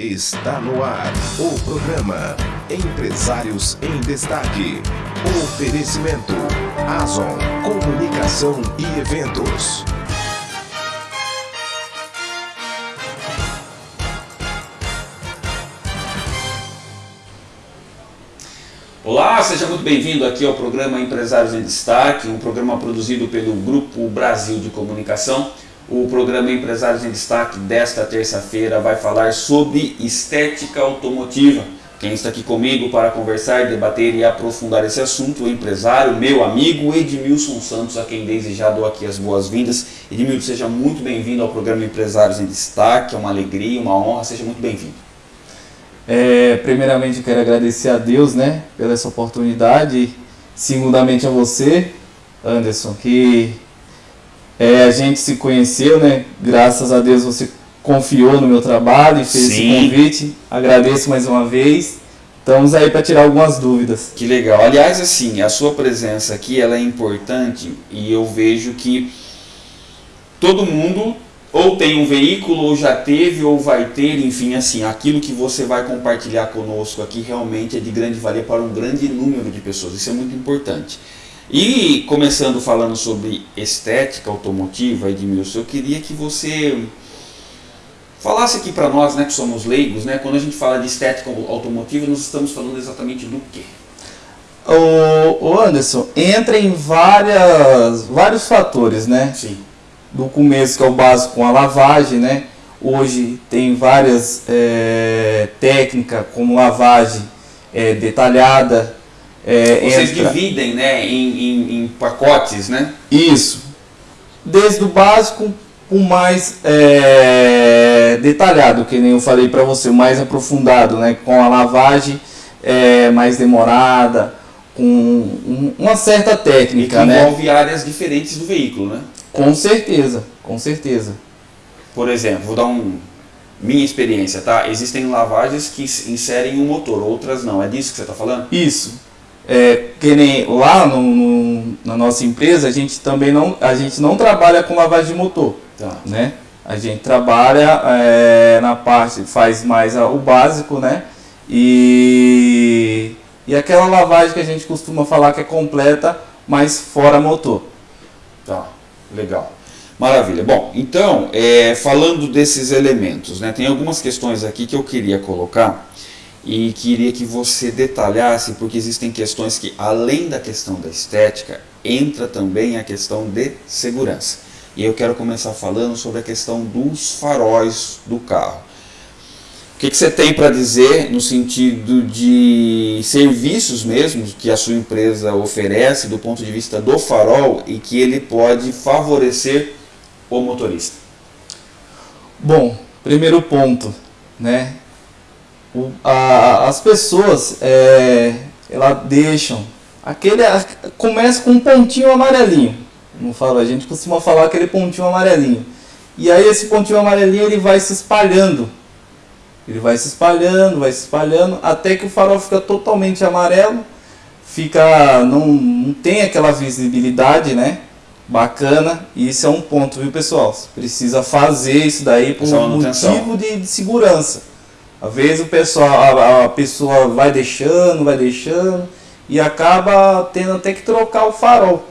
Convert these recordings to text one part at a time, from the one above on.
Está no ar o programa Empresários em Destaque. Oferecimento Azon Comunicação e Eventos. Olá, seja muito bem-vindo aqui ao programa Empresários em Destaque, um programa produzido pelo Grupo Brasil de Comunicação. O programa Empresários em Destaque desta terça-feira vai falar sobre estética automotiva. Quem está aqui comigo para conversar, debater e aprofundar esse assunto, o empresário, meu amigo Edmilson Santos, a quem desde já dou aqui as boas-vindas. Edmilson, seja muito bem-vindo ao programa Empresários em Destaque, é uma alegria, uma honra, seja muito bem-vindo. É, primeiramente, quero agradecer a Deus né, pela essa oportunidade, segundamente a você, Anderson, que é, a gente se conheceu, né? Graças a Deus você confiou no meu trabalho e fez Sim. esse convite. Agradeço mais uma vez. Estamos aí para tirar algumas dúvidas. Que legal. Aliás, assim, a sua presença aqui ela é importante e eu vejo que todo mundo ou tem um veículo, ou já teve, ou vai ter, enfim, assim, aquilo que você vai compartilhar conosco aqui realmente é de grande valia para um grande número de pessoas. Isso é muito importante. E começando falando sobre estética automotiva, Edmilson, eu queria que você falasse aqui para nós, né, que somos leigos, né, quando a gente fala de estética automotiva, nós estamos falando exatamente do quê? O, Anderson, entra em várias, vários fatores, né? Sim. Do começo, que é o básico com a lavagem, né? Hoje tem várias é, técnicas, como lavagem é, detalhada. É, Vocês entra- dividem, né, em, em- em pacotes, né? Isso. Desde o básico o mais é, detalhado, que nem eu falei para você, o mais aprofundado, né? Com a lavagem é, mais demorada, com um- uma certa E que técnica, né? envolve áreas diferentes do veículo, né? Com certeza, com certeza. Por exemplo, vou dar um minha experiência, tá? Existem lavagens que inserem um motor, outras não. É disso que você está falando? Isso. É, lá no, no- na nossa empresa, a gente também não, a gente não trabalha com lavagem de motor. Tá. né? A gente trabalha é, na parte, faz mais a- o básico, né? E, e aquela lavagem que a gente costuma falar que é completa, mas fora motor. Tá, legal. Maravilha. Bom, então, é, falando desses elementos, né, tem algumas questões aqui que eu queria colocar e queria que você detalhasse, porque existem questões que, além da questão da estética, entra também a questão de segurança. E eu quero começar falando sobre a questão dos faróis do carro. O que, que você tem para dizer no sentido de serviços mesmo que a sua empresa oferece do ponto de vista do farol e que ele pode favorecer o motorista? Bom, primeiro ponto, né? O- a- as pessoas, é, elas deixam aquele, a- começa com um pontinho amarelinho. Não fala, a gente costuma falar aquele pontinho amarelinho. E aí esse pontinho amarelinho ele vai se espalhando. Ele vai se espalhando, vai se espalhando, até que o farol fica totalmente amarelo, fica não, não tem aquela visibilidade, né? Bacana, e isso é um ponto, viu pessoal? Você precisa fazer isso daí por um motivo de, de segurança. Às vezes o pessoal, a, a pessoa vai deixando, vai deixando, e acaba tendo até que trocar o farol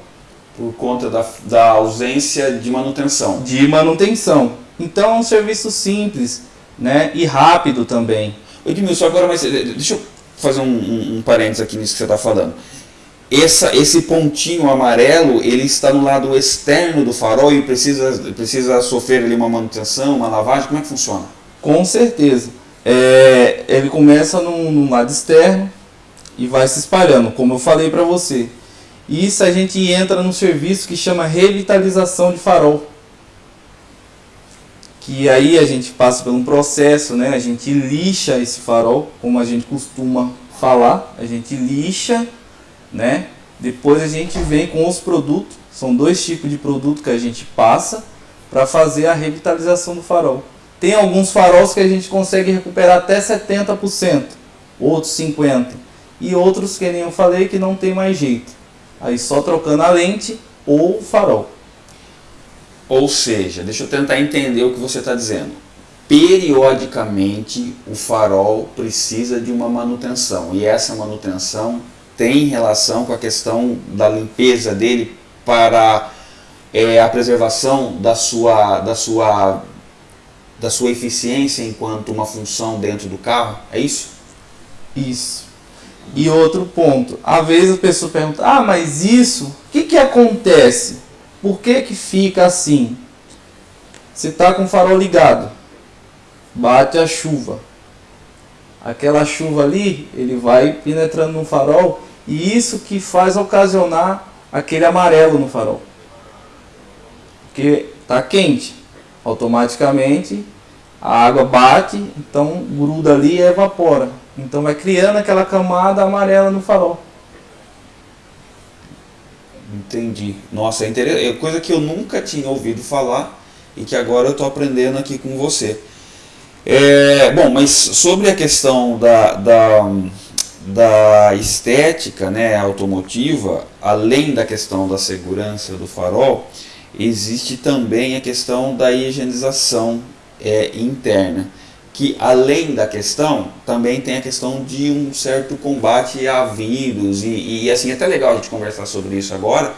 Por conta da, da ausência de manutenção. de manutenção. Então é um serviço simples, né? E rápido também. Edmilson, agora, mas deixa eu fazer um, um, um parênteses aqui nisso que você está falando. Essa, esse pontinho amarelo, ele está no lado externo do farol e precisa, precisa sofrer ali uma manutenção, uma lavagem, como é que funciona? Com certeza. É, ele começa num, num lado externo e vai se espalhando, como eu falei para você. Isso a gente entra num serviço que chama revitalização de farol. Que aí a gente passa por um processo, né? A gente lixa esse farol, como a gente costuma falar, a gente lixa, né? Depois a gente vem com os produtos, são dois tipos de produto que a gente passa para fazer a revitalização do farol. Tem alguns faróis que a gente consegue recuperar até 70%, outros 50%, e outros que nem eu falei que não tem mais jeito. Aí só trocando a lente ou o farol. Ou seja, deixa eu tentar entender o que você está dizendo. periodicamente o farol precisa de uma manutenção e essa manutenção tem relação com a questão da limpeza dele para é, a preservação da sua, da, sua, da sua eficiência enquanto uma função dentro do carro, é isso? Isso. E outro ponto, às vezes a pessoa pergunta, ah, mas isso, o que, que acontece? Por que, que fica assim? Você está com o farol ligado, bate a chuva. Aquela chuva ali, ele vai penetrando no farol e isso que faz ocasionar aquele amarelo no farol. Porque está quente, automaticamente a água bate, então gruda ali e evapora. Então vai criando aquela camada amarela no farol. Entendi. Nossa, é interessante. É coisa que eu nunca tinha ouvido falar e que agora eu estou aprendendo aqui com você. É, bom, mas sobre a questão da, da, da estética né, automotiva, além da questão da segurança do farol, existe também a questão da higienização é, interna que além da questão, também tem a questão de um certo combate a vírus, e, e assim, é até legal a gente conversar sobre isso agora,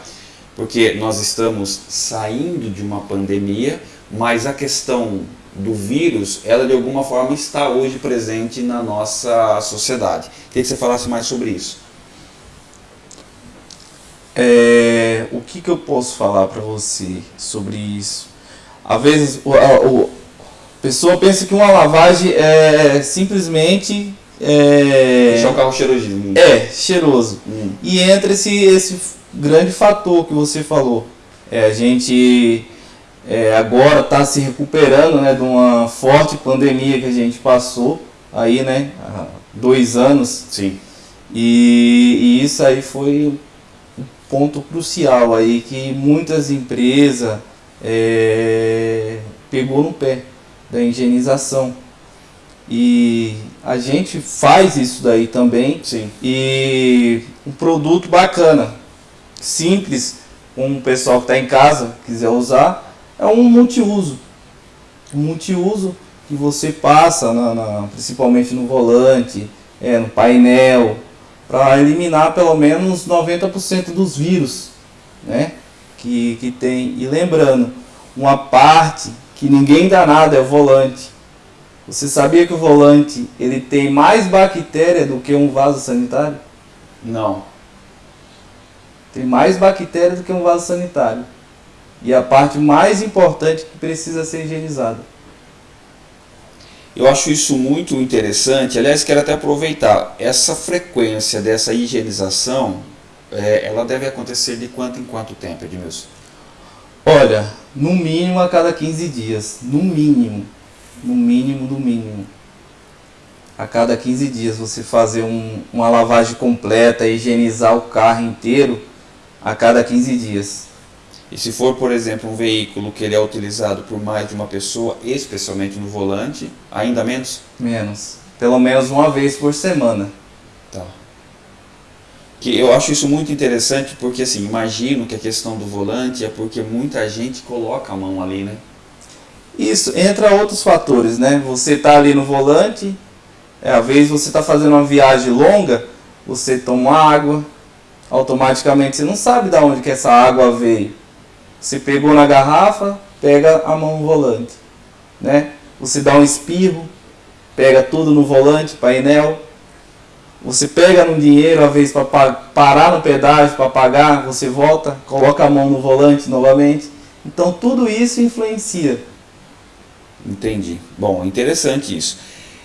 porque nós estamos saindo de uma pandemia, mas a questão do vírus, ela de alguma forma está hoje presente na nossa sociedade. Queria que você falasse mais sobre isso. É, o que, que eu posso falar para você sobre isso? Às vezes o, o, a pessoa pensa que uma lavagem é simplesmente. É, Deixar o carro cheirosinho. É, cheiroso. Hum. E entra esse, esse grande fator que você falou. É, a gente é, agora está se recuperando né, de uma forte pandemia que a gente passou aí, né? Há dois anos. Sim. E, e isso aí foi ponto crucial aí que muitas empresas é, pegou no pé da higienização. E a gente faz isso daí também. Sim. E um produto bacana, simples, um pessoal que está em casa quiser usar, é um multiuso. Um multiuso que você passa, na, na principalmente no volante, é, no painel, para eliminar pelo menos 90% dos vírus né, que, que tem. E lembrando, uma parte que ninguém dá nada é o volante. Você sabia que o volante ele tem mais bactéria do que um vaso sanitário? Não. Tem mais bactéria do que um vaso sanitário. E a parte mais importante que precisa ser higienizada. Eu acho isso muito interessante. Aliás, quero até aproveitar. Essa frequência dessa higienização, é, ela deve acontecer de quanto em quanto tempo, Edmilson? Olha, no mínimo a cada 15 dias. No mínimo. No mínimo, no mínimo. A cada 15 dias você fazer um, uma lavagem completa, higienizar o carro inteiro a cada 15 dias. E se for, por exemplo, um veículo que ele é utilizado por mais de uma pessoa, especialmente no volante, ainda menos? Menos. Pelo menos uma vez por semana. Tá que eu acho isso muito interessante porque assim, imagino que a questão do volante é porque muita gente coloca a mão ali, né? Isso, entra outros fatores, né? Você está ali no volante, é, às vezes você está fazendo uma viagem longa, você toma água, automaticamente você não sabe de onde que essa água veio. Você pegou na garrafa, pega a mão no volante, né? Você dá um espirro, pega tudo no volante, painel, você pega no dinheiro, às vezes, para parar no pedágio, para pagar, você volta, coloca a mão no volante novamente. Então, tudo isso influencia. Entendi. Bom, interessante isso.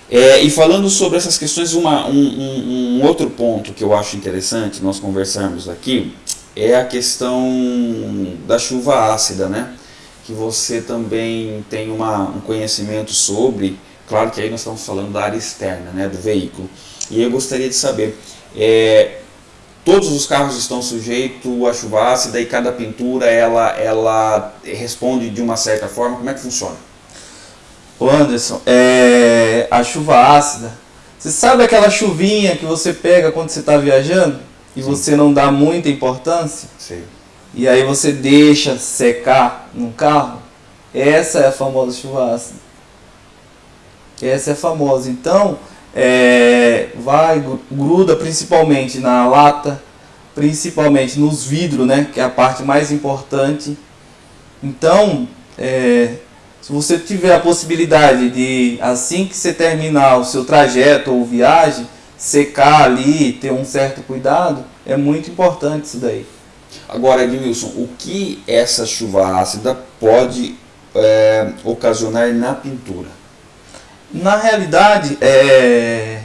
É, e falando sobre essas questões, uma, um, um, um, outro ponto que eu acho interessante nós conversarmos aqui é a questão da chuva ácida, né? Que você também tem uma, um conhecimento sobre, claro que aí nós estamos falando da área externa, né, do veículo. E eu gostaria de saber, é, todos os carros estão sujeitos à chuva ácida e cada pintura ela, ela responde de uma certa forma, como é que funciona? Ô Anderson, é, a chuva ácida, você sabe aquela chuvinha que você pega quando você está viajando e Sim. você não dá muita importância? Sim. E aí você deixa secar no carro? Essa é a famosa chuva ácida. Essa é famosa. Então, é, vai, gruda principalmente na lata, principalmente nos vidros, né? Que é a parte mais importante. Então, é, se você tiver a possibilidade de, assim que você terminar o seu trajeto ou viagem, secar ali, ter um certo cuidado, é muito importante isso daí. Agora, Edmilson, o que essa chuva ácida pode é, ocasionar na pintura? Na realidade, é,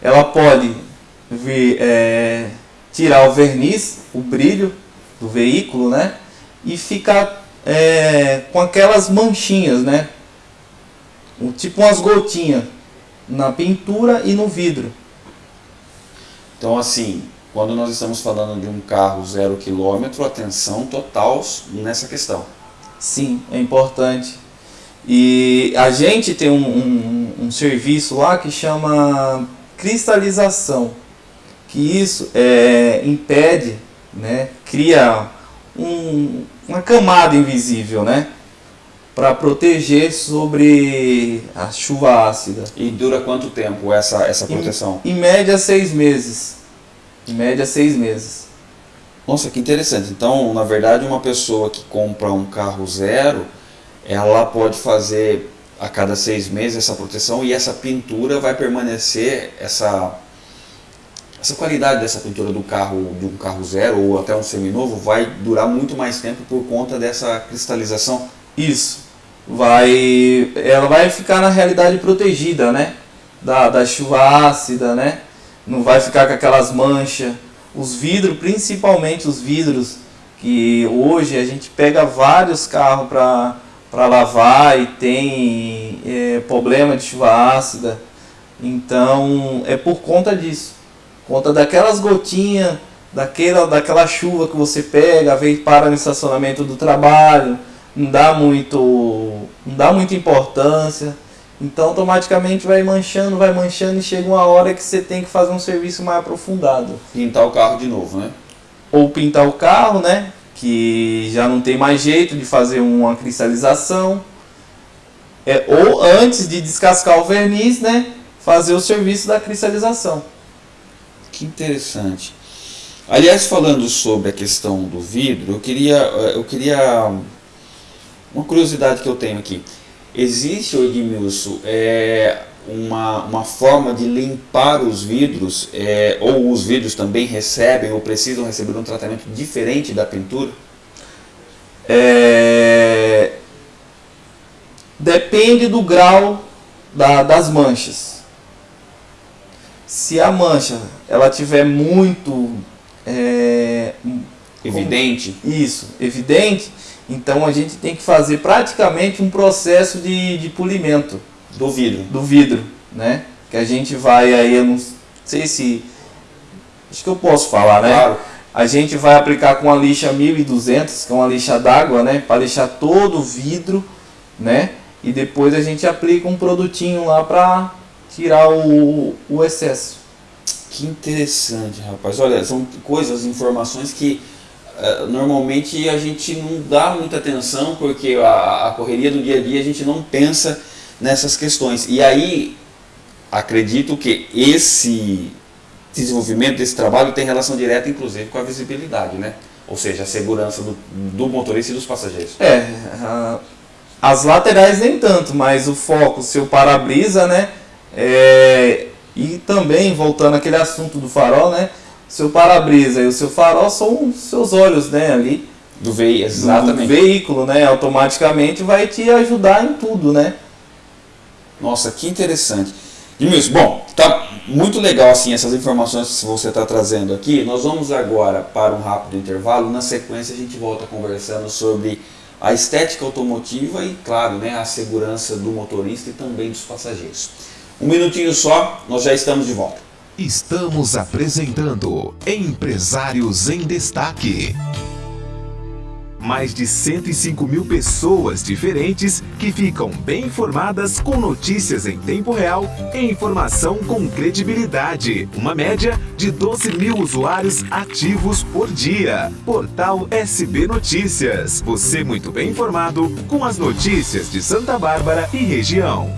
ela pode vir, é, tirar o verniz, o brilho do veículo, né? E ficar é, com aquelas manchinhas, né? Tipo umas gotinhas na pintura e no vidro. Então, assim, quando nós estamos falando de um carro zero quilômetro, atenção total nessa questão. Sim, é importante. E a gente tem um, um, um serviço lá que chama cristalização, que isso é, impede, né, cria um, uma camada invisível, né, para proteger sobre a chuva ácida. E dura quanto tempo essa, essa proteção? Em, em média seis meses. Em média seis meses. Nossa, que interessante. Então, na verdade, uma pessoa que compra um carro zero, ela pode fazer a cada seis meses essa proteção e essa pintura vai permanecer, essa, essa qualidade dessa pintura do carro, de um carro zero ou até um seminovo, vai durar muito mais tempo por conta dessa cristalização. Isso. Vai, ela vai ficar na realidade protegida, né? Da, da chuva ácida, né? Não vai ficar com aquelas manchas. Os vidros, principalmente os vidros, que hoje a gente pega vários carros para para lavar e tem é, problema de chuva ácida. Então é por conta disso. Conta daquelas gotinhas, daquela, daquela chuva que você pega, vem para no estacionamento do trabalho, não dá muito, não dá muita importância. Então automaticamente vai manchando, vai manchando e chega uma hora que você tem que fazer um serviço mais aprofundado. Pintar o carro de novo, né? Ou pintar o carro, né? que já não tem mais jeito de fazer uma cristalização. É, ou antes de descascar o verniz, né, fazer o serviço da cristalização. Que interessante. Aliás, falando sobre a questão do vidro, eu queria, eh, eu queria uma curiosidade que eu tenho aqui. Existe, Edmilson, é, uma, uma forma de limpar os vidros, é, ou os vidros também recebem ou precisam receber um tratamento diferente da pintura? É, depende do grau da, das manchas. Se a mancha ela tiver muito é, evidente, isso, evidente, então a gente tem que fazer praticamente um processo de, de polimento do vidro. Do vidro, né? Que a gente vai aí, eu não sei se... Acho que eu posso falar, né? Claro. A gente vai aplicar com a lixa 1200, que é uma lixa d'água, né? Para lixar todo o vidro, né? E depois a gente aplica um produtinho lá para tirar o, o excesso. Que interessante, rapaz. Olha, são coisas, informações que normalmente a gente não dá muita atenção, porque a, a correria do dia a dia a gente não pensa nessas questões. E aí, acredito que esse desenvolvimento desse trabalho tem relação direta, inclusive, com a visibilidade, né? Ou seja, a segurança do, do motorista e dos passageiros. É, as laterais nem tanto, mas o foco, o seu para-brisa, né? É, e também, voltando àquele assunto do farol, né? Seu para-brisa e o seu farol são os seus olhos, né? Ali. Do, ve exatamente. do veículo, né? Automaticamente vai te ajudar em tudo, né? Nossa, que interessante. Edmilson, bom, tá muito legal assim essas informações que você está trazendo aqui. Nós vamos agora para um rápido intervalo. Na sequência a gente volta conversando sobre a estética automotiva e, claro, né, a segurança do motorista e também dos passageiros. Um minutinho só, nós já estamos de volta. Estamos apresentando Empresários em Destaque mais de 105 mil pessoas diferentes que ficam bem informadas com notícias em tempo real e informação com credibilidade. Uma média de 12 mil usuários ativos por dia. Portal SB Notícias. Você muito bem informado com as notícias de Santa Bárbara e região.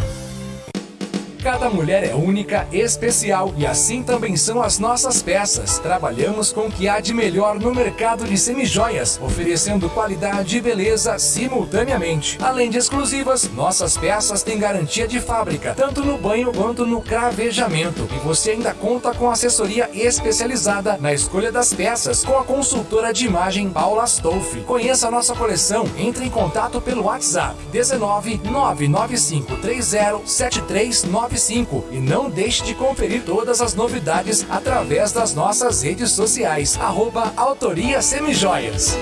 Cada mulher é única, especial e assim também são as nossas peças. Trabalhamos com o que há de melhor no mercado de semijoias, oferecendo qualidade e beleza simultaneamente. Além de exclusivas, nossas peças têm garantia de fábrica, tanto no banho quanto no cravejamento. E você ainda conta com assessoria especializada na escolha das peças com a consultora de imagem Paula Stolfi. Conheça a nossa coleção, entre em contato pelo WhatsApp 19 995 30 7395 e não deixe de conferir todas as novidades através das nossas redes sociais. Arroba Autoria Semijoias.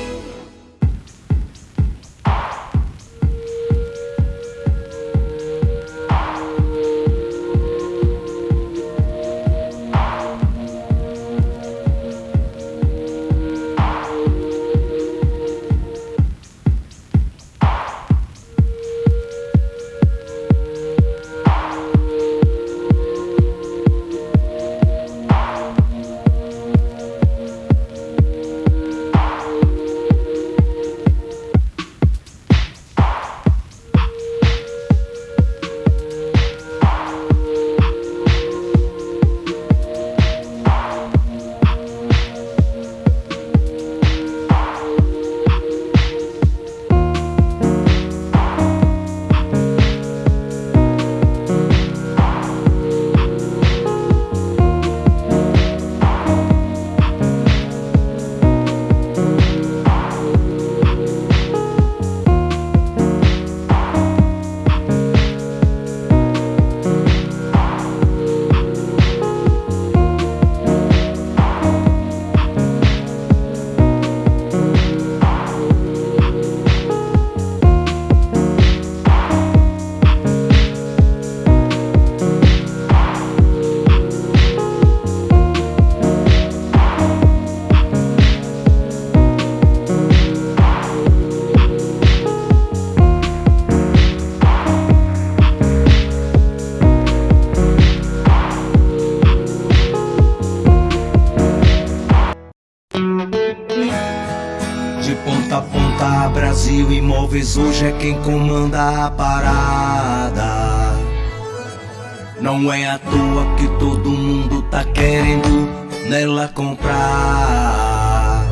Imóveis hoje é quem comanda a parada. Não é à toa que todo mundo tá querendo nela comprar.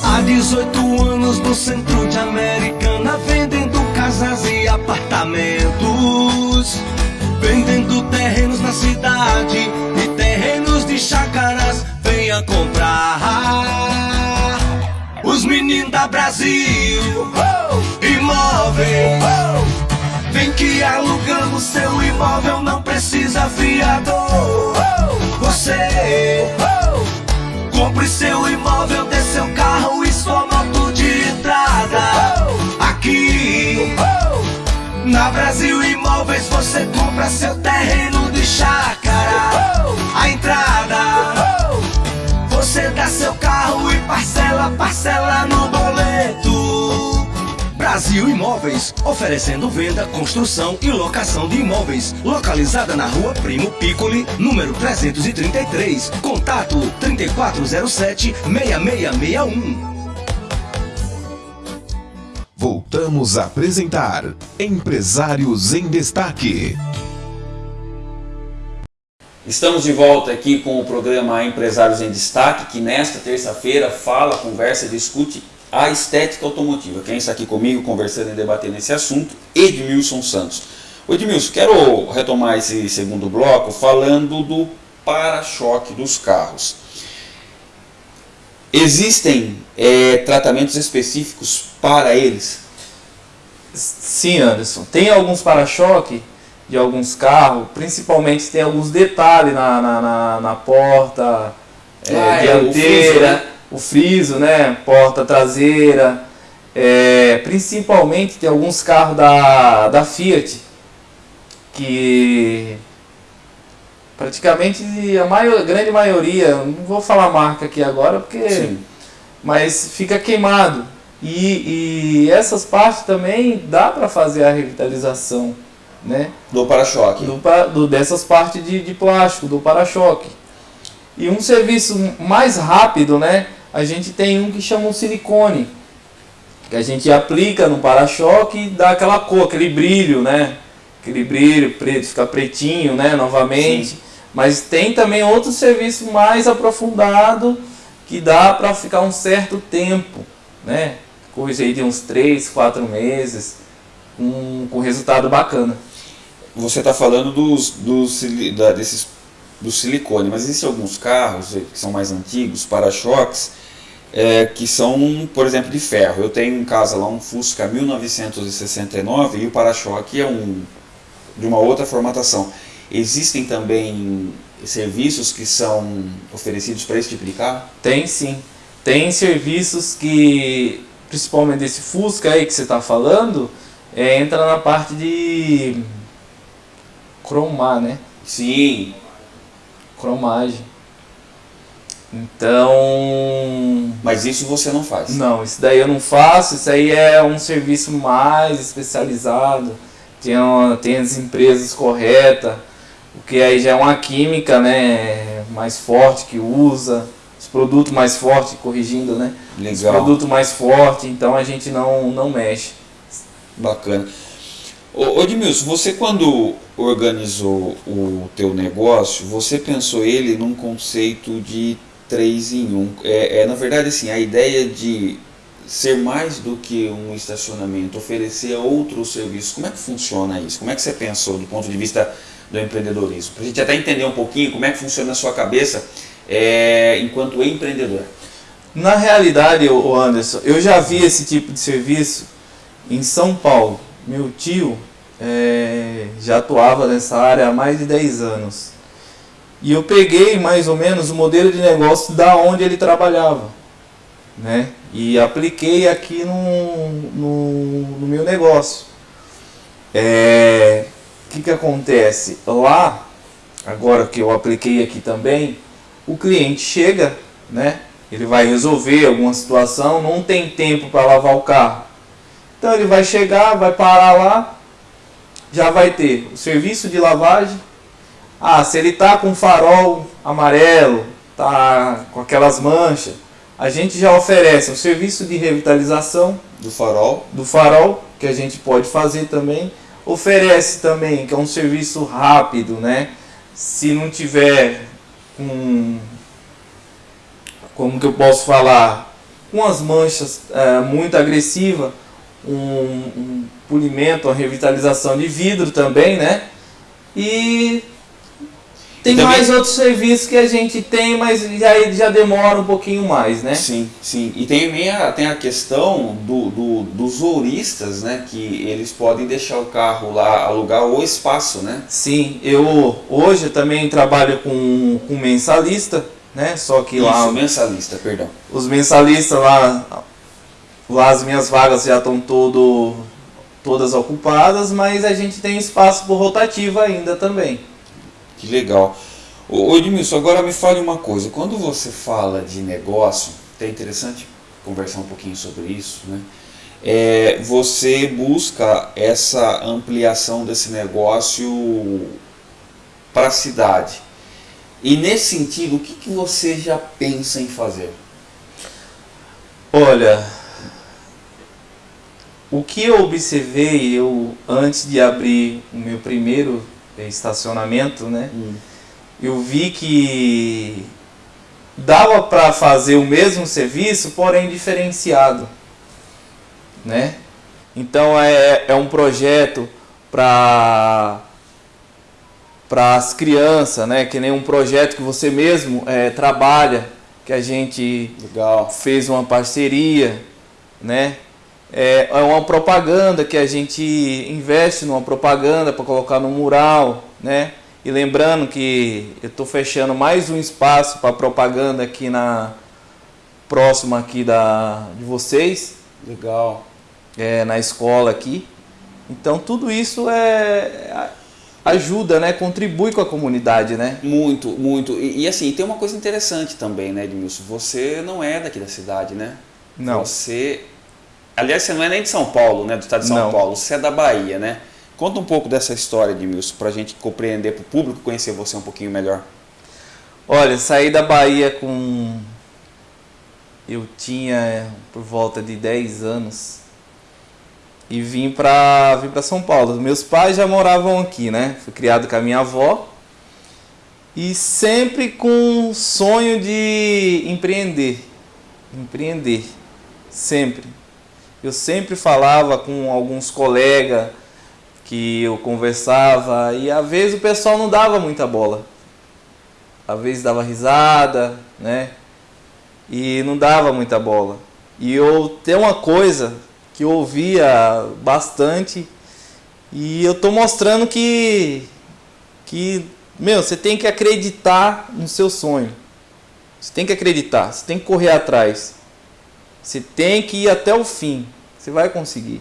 Há 18 anos no centro de Americana, vendendo casas e apartamentos. Vendendo terrenos na cidade e terrenos de chácaras. Venha comprar os meninos da Brasil. Imóvel. Vem que alugamos seu imóvel Não precisa fiador. Você. Compre seu imóvel, dê seu carro e sua moto de entrada. Aqui. Na Brasil Imóveis você compra seu terreno de chácara. A entrada. Você dá seu carro parcela, parcela no boleto. Brasil Imóveis, oferecendo venda, construção e locação de imóveis. Localizada na rua Primo Piccoli, número 333. Contato 3407-6661. Voltamos a apresentar Empresários em Destaque. Estamos de volta aqui com o programa Empresários em Destaque, que nesta terça-feira fala, conversa, discute a estética automotiva. Quem está aqui comigo conversando e debatendo esse assunto, Edmilson Santos. O Edmilson, quero retomar esse segundo bloco falando do para-choque dos carros. Existem é, tratamentos específicos para eles? Sim, Anderson. Tem alguns para-choque de alguns carros, principalmente tem alguns detalhes na, na, na, na porta é, ah, dianteira, é, o, friso, né? o, friso, né? Porta traseira. É, principalmente tem alguns carros da, da Fiat que praticamente a maior, grande maioria, não vou falar marca aqui agora porque Sim. mas fica queimado e, e essas partes também dá para fazer a revitalização né? Do para-choque. Do, do, dessas partes de, de plástico, do para-choque. E um serviço mais rápido, né? A gente tem um que chama um silicone. Que a gente aplica no para-choque e dá aquela cor, aquele brilho, né? aquele brilho preto, ficar pretinho, né, novamente. Sim. Mas tem também outro serviço mais aprofundado que dá para ficar um certo tempo, né? Coisa aí de uns 3, 4 meses, com, com resultado bacana. Você está falando dos, dos, da, desses, do silicone, mas existem alguns carros que são mais antigos, para-choques, é, que são, por exemplo, de ferro. Eu tenho em casa lá um Fusca 1969 e o para-choque é um de uma outra formatação. Existem também serviços que são oferecidos para esse tipo de carro? Tem sim. Tem serviços que, principalmente esse Fusca aí que você está falando, é, entra na parte de cromar, né? Sim. Cromagem. Então. Mas isso você não faz? Não, isso daí eu não faço. Isso aí é um serviço mais especializado. Tem, uma, tem as empresas corretas. O que aí já é uma química, né? Mais forte que usa. Os produtos mais fortes, corrigindo, né? Legal. Os produtos mais fortes, então a gente não, não mexe. Bacana. Ô, Edmilson, você quando organizou o teu negócio, você pensou ele num conceito de 3 em 1. É, é, na verdade, assim, a ideia de ser mais do que um estacionamento, oferecer outros serviços, como é que funciona isso? Como é que você pensou do ponto de vista do empreendedorismo? Para a gente até entender um pouquinho como é que funciona a sua cabeça é, enquanto empreendedor. Na realidade, Anderson, eu já vi esse tipo de serviço em São Paulo. Meu tio é, já atuava nessa área há mais de 10 anos. E eu peguei mais ou menos o modelo de negócio da onde ele trabalhava, né? E apliquei aqui no, no, no meu negócio. É, o que, que acontece? Lá, agora que eu apliquei aqui também, o cliente chega, né? Ele vai resolver alguma situação, não tem tempo para lavar o carro. Então ele vai chegar, vai parar lá, já vai ter o serviço de lavagem, ah, se ele tá com farol amarelo, tá com aquelas manchas, a gente já oferece um serviço de revitalização do farol, do farol que a gente pode fazer também. Oferece também que é um serviço rápido, né? Se não tiver com como que eu posso falar, com as manchas é, muito agressivas, um, um polimento, uma revitalização de vidro também, né? E tem também... mais outros serviços que a gente tem, mas já, já demora um pouquinho mais, né? Sim, sim. E tem a, tem a questão do, do, dos ouristas, né? Que eles podem deixar o carro lá, alugar o espaço, né? Sim, eu hoje também trabalho com, com mensalista, né? Só que Isso, lá... mensalista, perdão. Os mensalistas lá as minhas vagas já estão todo, todas ocupadas, mas a gente tem espaço por rotativa ainda também. Que legal. Ô Edmilson, agora me fale uma coisa. Quando você fala de negócio, é interessante conversar um pouquinho sobre isso, né? É, você busca essa ampliação desse negócio para a cidade. E nesse sentido, o que, que você já pensa em fazer? Olha, o que eu observei eu antes de abrir o meu primeiro estacionamento, né? Hum. Eu vi que dava para fazer o mesmo serviço, porém diferenciado, né? Então é, é um projeto para para as crianças, né? Que nem um projeto que você mesmo é, trabalha, que a gente Legal. fez uma parceria, né? É, é uma propaganda que a gente investe numa propaganda para colocar no mural, né? E lembrando que eu estou fechando mais um espaço para propaganda aqui na próxima aqui da de vocês. Legal. É, na escola aqui. Então tudo isso é ajuda, né? Contribui com a comunidade, né? Muito, muito. E, e assim, tem uma coisa interessante também, né, Edmilson? Você não é daqui da cidade, né? Não. Você Aliás, você não é nem de São Paulo, né? Do estado de São não. Paulo, você é da Bahia, né? Conta um pouco dessa história, Edmilson, para a gente compreender, para o público conhecer você um pouquinho melhor. Olha, saí da Bahia com. Eu tinha por volta de 10 anos. e vim para vim São Paulo. Meus pais já moravam aqui, né? Fui criado com a minha avó e sempre com sonho de empreender, empreender, sempre. Eu sempre falava com alguns colegas que eu conversava e às vezes o pessoal não dava muita bola. Às vezes dava risada, né? E não dava muita bola. E eu tem uma coisa que eu ouvia bastante e eu tô mostrando que que meu, você tem que acreditar no seu sonho. Você tem que acreditar, você tem que correr atrás. Você tem que ir até o fim. Você vai conseguir.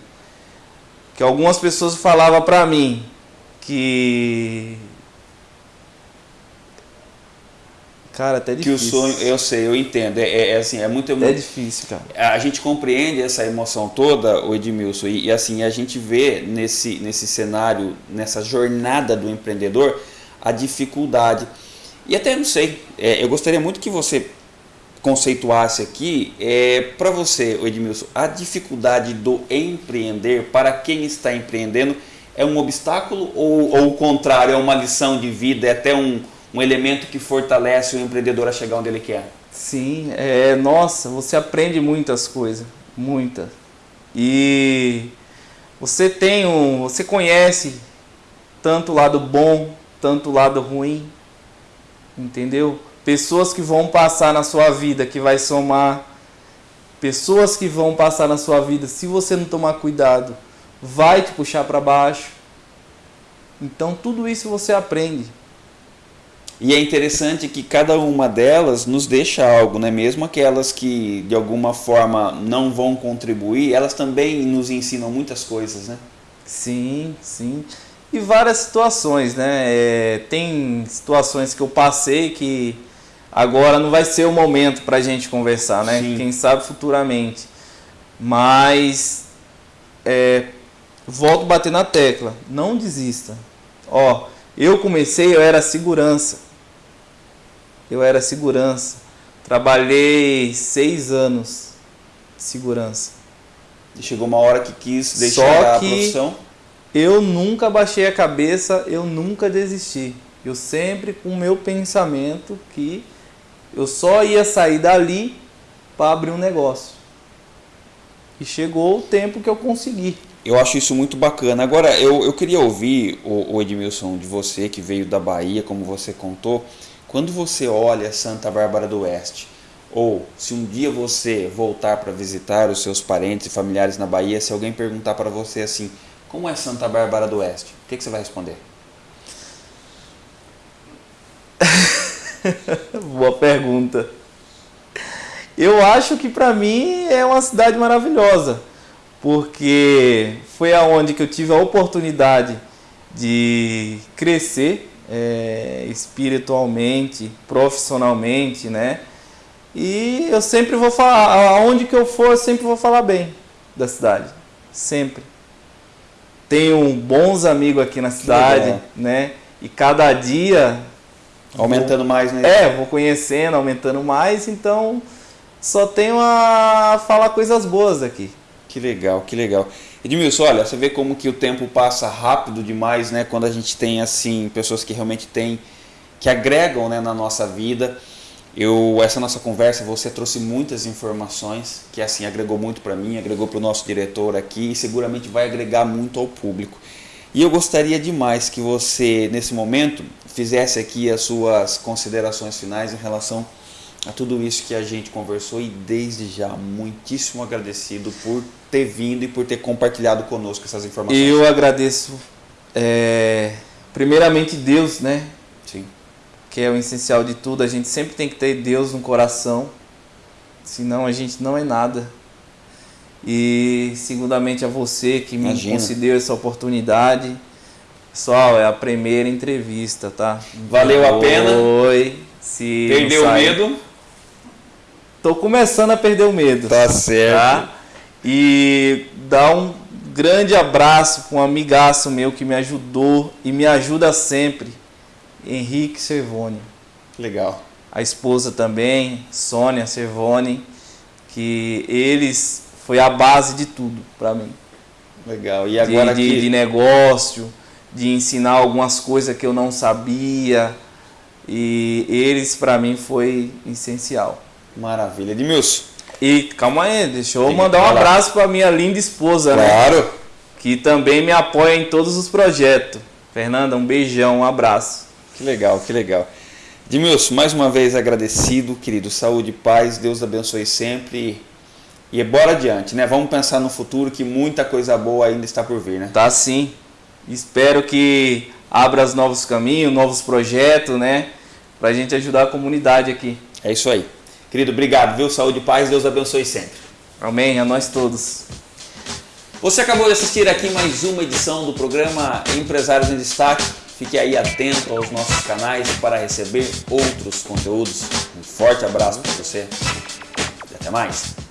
Que algumas pessoas falavam para mim que Cara, até difícil. Que o sonho, eu sei, eu entendo. É, é assim, é muito. É difícil, cara. A gente compreende essa emoção toda, o Edmilson, e, e, assim, a gente vê nesse, nesse cenário, nessa jornada do empreendedor, a dificuldade. E até não sei, é, eu gostaria muito que você conceituasse aqui, é, para você, Edmilson, a dificuldade do empreender, para quem está empreendendo, é um obstáculo ou, ou o contrário, é uma lição de vida, é até um um elemento que fortalece o empreendedor a chegar onde ele quer. Sim, é, nossa, você aprende muitas coisas, muitas. E você tem um, você conhece tanto o lado bom, tanto o lado ruim, entendeu? Pessoas que vão passar na sua vida, que vai somar, pessoas que vão passar na sua vida, se você não tomar cuidado, vai te puxar para baixo. Então tudo isso você aprende. E é interessante que cada uma delas nos deixa algo, né? mesmo aquelas que de alguma forma não vão contribuir, elas também nos ensinam muitas coisas, né? Sim, sim. E várias situações, né? É, tem situações que eu passei que agora não vai ser o momento para a gente conversar, né? Sim. Quem sabe futuramente. Mas é, volto a bater na tecla, não desista. Ó, eu comecei, eu era segurança eu era segurança. Trabalhei seis anos de segurança. E chegou uma hora que quis deixar Só que a profissão? Eu nunca baixei a cabeça, eu nunca desisti. Eu sempre com o meu pensamento que eu só ia sair dali para abrir um negócio. E chegou o tempo que eu consegui. Eu acho isso muito bacana. Agora, eu, eu queria ouvir, o, o Edmilson, de você que veio da Bahia, como você contou, quando você olha Santa Bárbara do Oeste, ou se um dia você voltar para visitar os seus parentes e familiares na Bahia, se alguém perguntar para você assim, como é Santa Bárbara do Oeste? O que, que você vai responder? Boa pergunta. Eu acho que para mim é uma cidade maravilhosa, porque foi aonde que eu tive a oportunidade de crescer é, espiritualmente, profissionalmente, né? E eu sempre vou falar, aonde que eu for, eu sempre vou falar bem da cidade, sempre. Tenho bons amigos aqui na cidade, né? E cada dia aumentando mais, né? É, vou conhecendo, aumentando mais, então só tenho a falar coisas boas aqui. Que legal, que legal. Edmilson, olha, você vê como que o tempo passa rápido demais, né? Quando a gente tem, assim, pessoas que realmente têm, que agregam né, na nossa vida. Eu, essa nossa conversa, você trouxe muitas informações, que assim, agregou muito para mim, agregou para o nosso diretor aqui e seguramente vai agregar muito ao público. E eu gostaria demais que você, nesse momento, fizesse aqui as suas considerações finais em relação a tudo isso que a gente conversou e desde já muitíssimo agradecido por ter vindo e por ter compartilhado conosco essas informações. Eu agradeço é, primeiramente Deus, né? Sim. Que é o essencial de tudo. A gente sempre tem que ter Deus no coração, senão a gente não é nada. E segundamente a você que me Imagina. concedeu essa oportunidade. Pessoal, é a primeira entrevista, tá? Valeu a pena. Oi. Se Perdeu o medo? Tô começando a perder o medo. Tá certo. Tá? E dar um grande abraço para um amigaço meu que me ajudou e me ajuda sempre, Henrique Servone. Legal. A esposa também, Sônia Servone, que eles foi a base de tudo para mim. Legal. E de, agora de, aqui... de negócio, de ensinar algumas coisas que eu não sabia. E eles, para mim, foi essencial. Maravilha. Edmilson. E calma aí, deixa eu Tem que mandar um abraço para minha linda esposa, né? Claro. Que também me apoia em todos os projetos. Fernanda, um beijão, um abraço. Que legal, que legal. Edmilson, mais uma vez agradecido, querido. Saúde e paz, Deus abençoe sempre. E bora adiante, né? Vamos pensar no futuro que muita coisa boa ainda está por vir, né? Tá sim. Espero que abra os novos caminhos, novos projetos, né? Pra gente ajudar a comunidade aqui. É isso aí. Querido, obrigado, viu? Saúde e paz, Deus abençoe sempre. Amém, a nós todos. Você acabou de assistir aqui mais uma edição do programa Empresários em Destaque. Fique aí atento aos nossos canais para receber outros conteúdos. Um forte abraço para você e até mais.